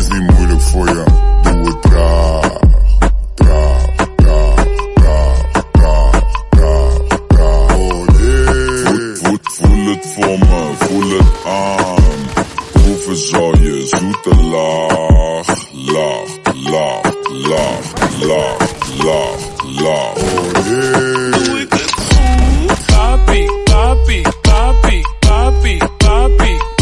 is niet moeilijk voor je, doe het traag. Traag, traag, traag, traag, traag, traag. Oh nee. Voet, voet, voel het voor me, voel het aan. Proeven zal je zoete laag, laag, laag, laag, laag, laag. Oh,